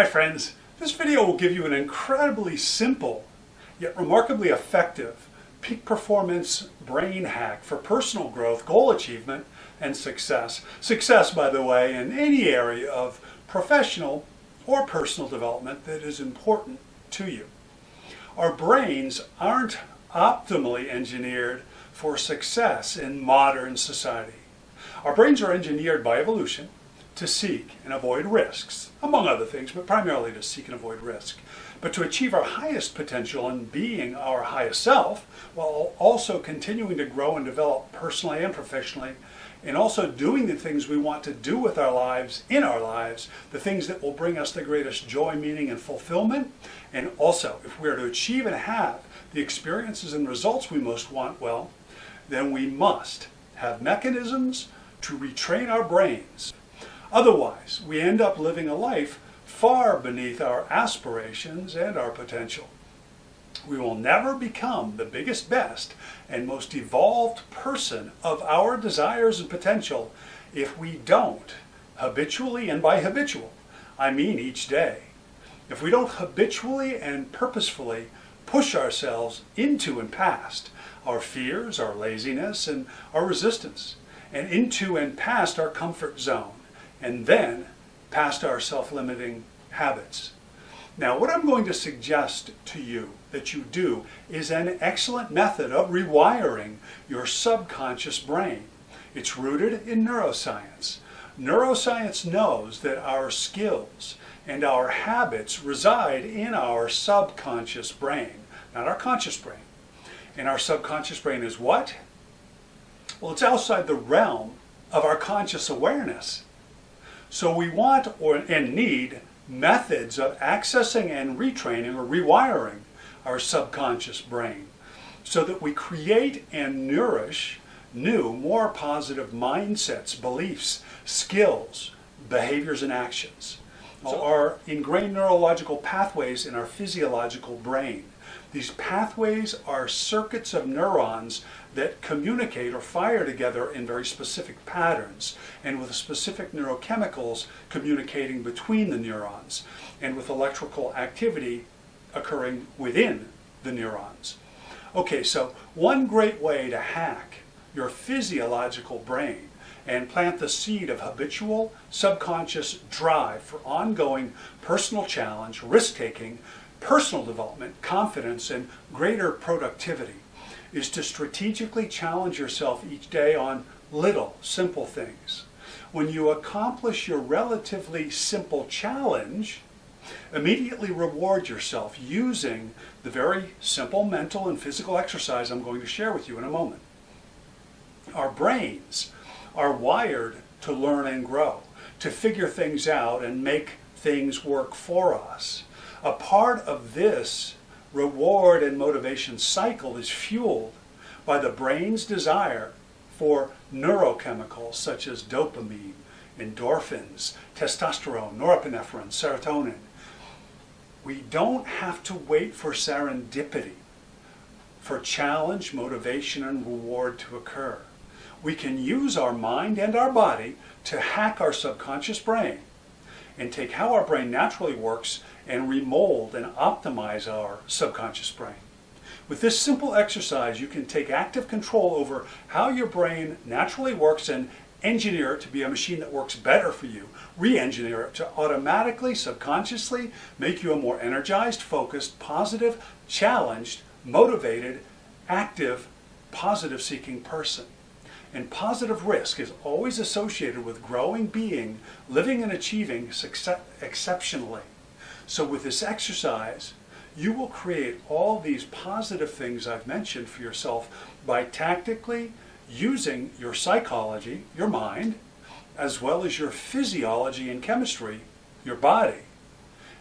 Hi friends, this video will give you an incredibly simple yet remarkably effective peak performance brain hack for personal growth, goal achievement, and success. Success, by the way, in any area of professional or personal development that is important to you. Our brains aren't optimally engineered for success in modern society. Our brains are engineered by evolution to seek and avoid risks, among other things, but primarily to seek and avoid risk. But to achieve our highest potential and being our highest self, while also continuing to grow and develop personally and professionally, and also doing the things we want to do with our lives, in our lives, the things that will bring us the greatest joy, meaning, and fulfillment. And also, if we are to achieve and have the experiences and results we most want, well, then we must have mechanisms to retrain our brains Otherwise, we end up living a life far beneath our aspirations and our potential. We will never become the biggest, best, and most evolved person of our desires and potential if we don't habitually, and by habitual, I mean each day, if we don't habitually and purposefully push ourselves into and past our fears, our laziness, and our resistance, and into and past our comfort zone, and then past our self-limiting habits. Now, what I'm going to suggest to you that you do is an excellent method of rewiring your subconscious brain. It's rooted in neuroscience. Neuroscience knows that our skills and our habits reside in our subconscious brain, not our conscious brain. And our subconscious brain is what? Well, it's outside the realm of our conscious awareness. So we want or and need methods of accessing and retraining or rewiring our subconscious brain so that we create and nourish new, more positive mindsets, beliefs, skills, behaviors, and actions. So our ingrained neurological pathways in our physiological brain. These pathways are circuits of neurons that communicate or fire together in very specific patterns and with specific neurochemicals communicating between the neurons and with electrical activity occurring within the neurons. Okay, so one great way to hack your physiological brain and plant the seed of habitual subconscious drive for ongoing personal challenge, risk-taking, personal development, confidence, and greater productivity is to strategically challenge yourself each day on little, simple things. When you accomplish your relatively simple challenge, immediately reward yourself using the very simple mental and physical exercise I'm going to share with you in a moment. Our brains are wired to learn and grow, to figure things out and make things work for us. A part of this reward and motivation cycle is fueled by the brain's desire for neurochemicals such as dopamine, endorphins, testosterone, norepinephrine, serotonin. We don't have to wait for serendipity, for challenge, motivation, and reward to occur. We can use our mind and our body to hack our subconscious brain and take how our brain naturally works and remold and optimize our subconscious brain. With this simple exercise, you can take active control over how your brain naturally works and engineer it to be a machine that works better for you. Re-engineer it to automatically, subconsciously make you a more energized, focused, positive, challenged, motivated, active, positive seeking person. And positive risk is always associated with growing being, living and achieving exceptionally. So with this exercise, you will create all these positive things I've mentioned for yourself by tactically using your psychology, your mind, as well as your physiology and chemistry, your body,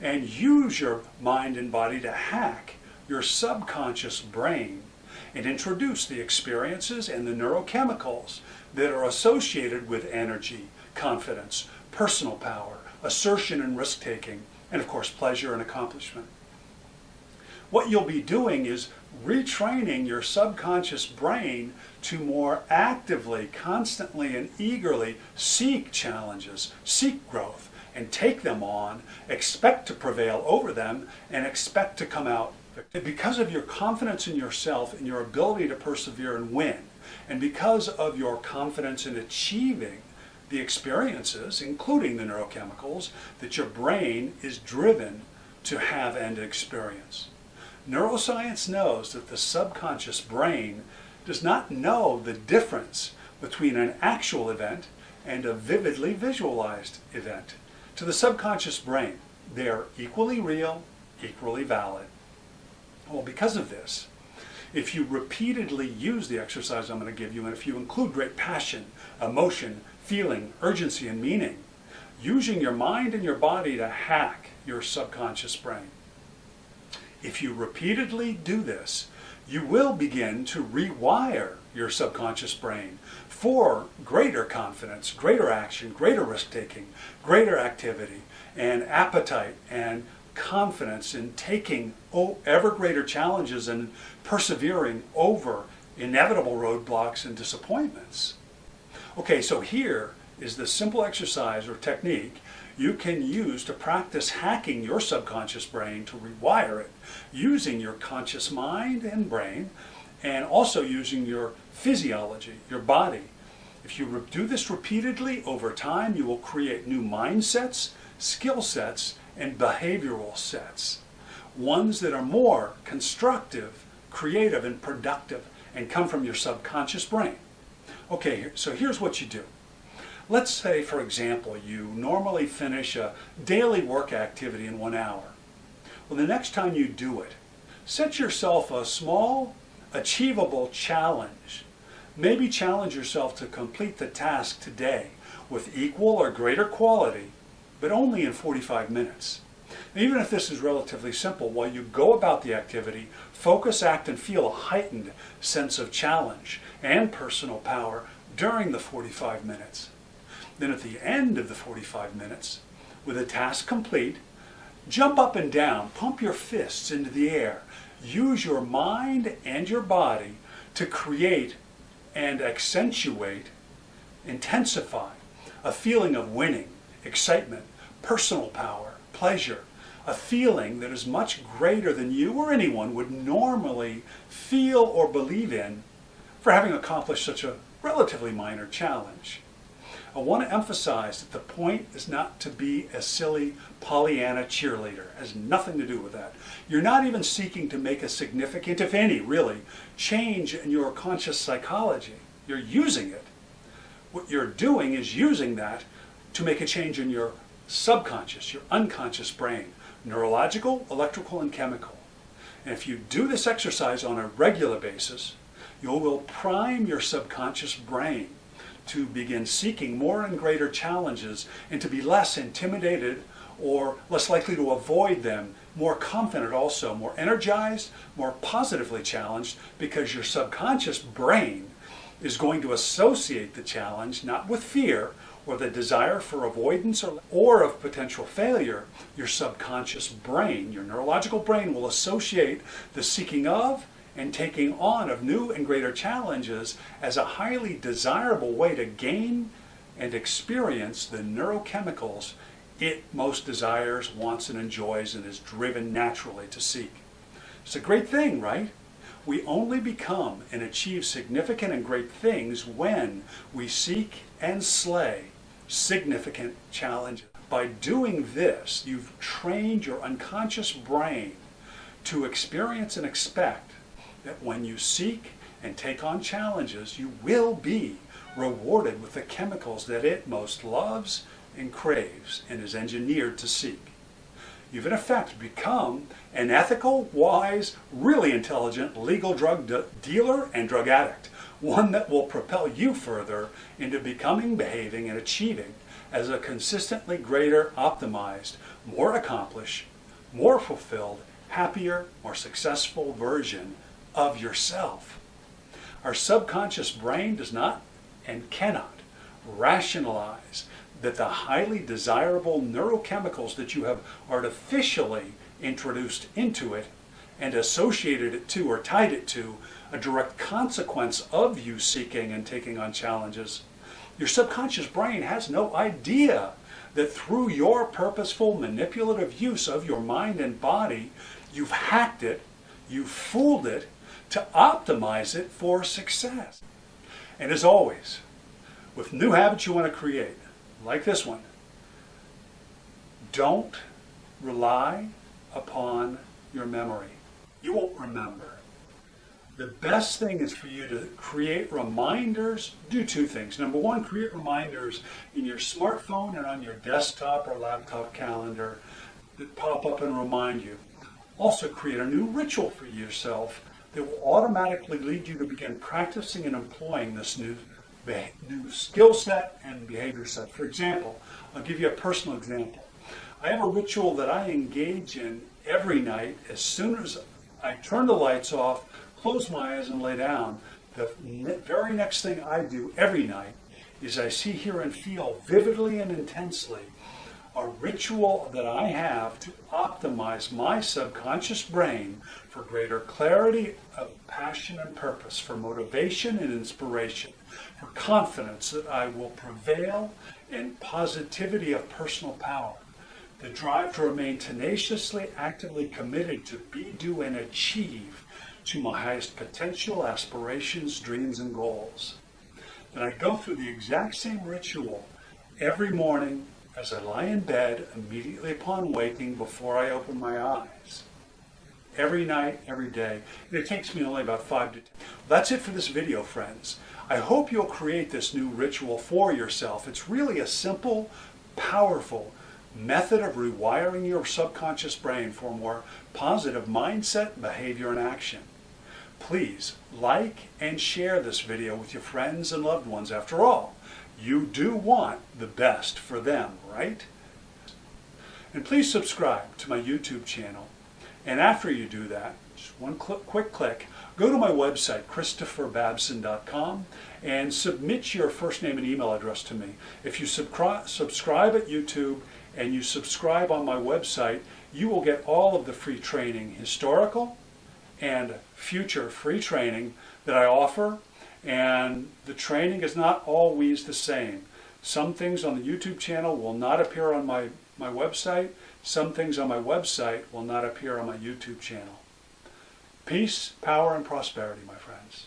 and use your mind and body to hack your subconscious brain and introduce the experiences and the neurochemicals that are associated with energy, confidence, personal power, assertion and risk-taking, and of course pleasure and accomplishment. What you'll be doing is retraining your subconscious brain to more actively, constantly, and eagerly seek challenges, seek growth, and take them on, expect to prevail over them, and expect to come out. Because of your confidence in yourself and your ability to persevere and win, and because of your confidence in achieving the experiences, including the neurochemicals, that your brain is driven to have and experience. Neuroscience knows that the subconscious brain does not know the difference between an actual event and a vividly visualized event. To the subconscious brain, they are equally real, equally valid. Well, because of this, if you repeatedly use the exercise I'm going to give you, and if you include great passion, emotion, feeling, urgency, and meaning, using your mind and your body to hack your subconscious brain. If you repeatedly do this, you will begin to rewire your subconscious brain for greater confidence, greater action, greater risk taking, greater activity, and appetite and confidence in taking ever greater challenges and persevering over inevitable roadblocks and disappointments. Okay, so here is the simple exercise or technique you can use to practice hacking your subconscious brain to rewire it using your conscious mind and brain and also using your physiology, your body. If you do this repeatedly over time, you will create new mindsets, skill sets, and behavioral sets. Ones that are more constructive, creative, and productive and come from your subconscious brain. Okay, so here's what you do. Let's say, for example, you normally finish a daily work activity in one hour. Well, the next time you do it, set yourself a small, achievable challenge. Maybe challenge yourself to complete the task today with equal or greater quality, but only in 45 minutes. Even if this is relatively simple, while you go about the activity, focus, act, and feel a heightened sense of challenge and personal power during the 45 minutes. Then at the end of the 45 minutes, with the task complete, jump up and down, pump your fists into the air, use your mind and your body to create and accentuate, intensify a feeling of winning, excitement, personal power, pleasure, a feeling that is much greater than you or anyone would normally feel or believe in for having accomplished such a relatively minor challenge. I want to emphasize that the point is not to be a silly Pollyanna cheerleader. It has nothing to do with that. You're not even seeking to make a significant, if any, really, change in your conscious psychology. You're using it. What you're doing is using that to make a change in your subconscious, your unconscious brain, neurological, electrical, and chemical. And if you do this exercise on a regular basis, you will prime your subconscious brain to begin seeking more and greater challenges and to be less intimidated or less likely to avoid them, more confident also, more energized, more positively challenged because your subconscious brain is going to associate the challenge not with fear or the desire for avoidance or, or of potential failure. Your subconscious brain, your neurological brain will associate the seeking of and taking on of new and greater challenges as a highly desirable way to gain and experience the neurochemicals it most desires, wants, and enjoys, and is driven naturally to seek. It's a great thing, right? We only become and achieve significant and great things when we seek and slay significant challenges. By doing this, you've trained your unconscious brain to experience and expect that when you seek and take on challenges, you will be rewarded with the chemicals that it most loves and craves and is engineered to seek. You've in effect become an ethical, wise, really intelligent legal drug de dealer and drug addict, one that will propel you further into becoming, behaving, and achieving as a consistently greater, optimized, more accomplished, more fulfilled, happier, more successful version of yourself. Our subconscious brain does not and cannot rationalize that the highly desirable neurochemicals that you have artificially introduced into it and associated it to or tied it to a direct consequence of you seeking and taking on challenges. Your subconscious brain has no idea that through your purposeful, manipulative use of your mind and body, you've hacked it, you've fooled it to optimize it for success. And as always, with new habits you want to create, like this one, don't rely upon your memory. You won't remember. The best thing is for you to create reminders. Do two things. Number one, create reminders in your smartphone and on your desktop or laptop calendar that pop up and remind you. Also, create a new ritual for yourself that will automatically lead you to begin practicing and employing this new, new skill set and behavior set. For example, I'll give you a personal example. I have a ritual that I engage in every night as soon as I turn the lights off close my eyes and lay down, the very next thing I do every night is I see, hear, and feel vividly and intensely a ritual that I have to optimize my subconscious brain for greater clarity of passion and purpose, for motivation and inspiration, for confidence that I will prevail, and positivity of personal power. The drive to remain tenaciously, actively committed to be, do, and achieve to my highest potential, aspirations, dreams, and goals. Then I go through the exact same ritual every morning as I lie in bed immediately upon waking before I open my eyes. Every night, every day. And it takes me only about five to ten. That's it for this video, friends. I hope you'll create this new ritual for yourself. It's really a simple, powerful method of rewiring your subconscious brain for more positive mindset, behavior, and action. Please like and share this video with your friends and loved ones. After all, you do want the best for them, right? And please subscribe to my YouTube channel. And after you do that, just one click, quick click, go to my website, christopherbabson.com, and submit your first name and email address to me. If you subscribe at YouTube and you subscribe on my website, you will get all of the free training, historical, and future free training that I offer. And the training is not always the same. Some things on the YouTube channel will not appear on my, my website. Some things on my website will not appear on my YouTube channel. Peace, power, and prosperity, my friends.